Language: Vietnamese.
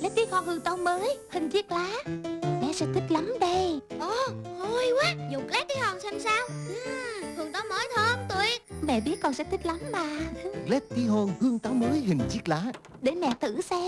Lấy tí con hương táo mới Hình chiếc lá. Bé sẽ thích lắm đây. Ồ hôi quá Dùng lát cái hòn xanh sao. Uhm, Hương táo mới thơm tuyệt. Mẹ biết con sẽ thích lắm mà. Lát tí hon hương táo mới hình chiếc lá. Để mẹ thử xem.